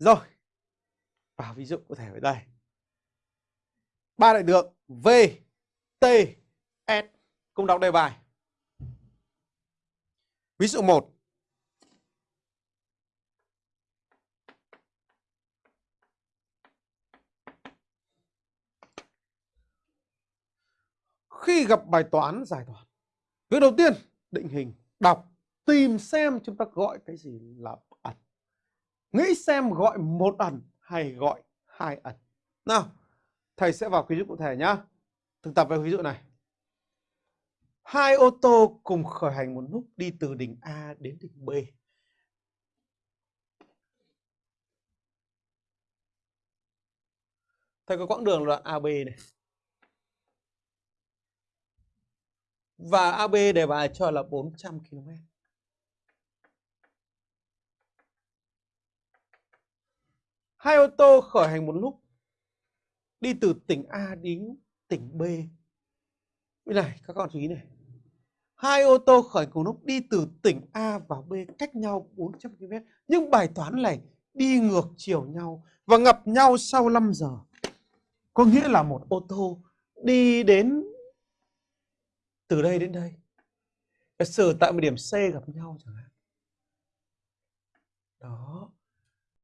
Rồi. Vào ví dụ cụ thể ở đây. Ba đại lượng V, T, S cùng đọc đề bài. Ví dụ 1. Khi gặp bài toán giải toán, việc đầu tiên định hình, đọc, tìm xem chúng ta gọi cái gì là ẩn. Nghĩ xem gọi một ẩn hay gọi hai ẩn. Nào, thầy sẽ vào ví dụ cụ thể nhá. Thực tập với ví dụ này. Hai ô tô cùng khởi hành một lúc đi từ đỉnh A đến đỉnh B. Thầy có quãng đường đoạn AB này. Và AB đề bài cho là 400 km. Hai ô tô khởi hành một lúc, đi từ tỉnh A đến tỉnh B. Bên này, các con chú ý này. Hai ô tô khởi cùng lúc đi từ tỉnh A vào B cách nhau 400 km. Nhưng bài toán này đi ngược chiều nhau và gặp nhau sau 5 giờ. Có nghĩa là một ô tô đi đến từ đây đến đây. Giả sử tại một điểm C gặp nhau chẳng hạn. Đó.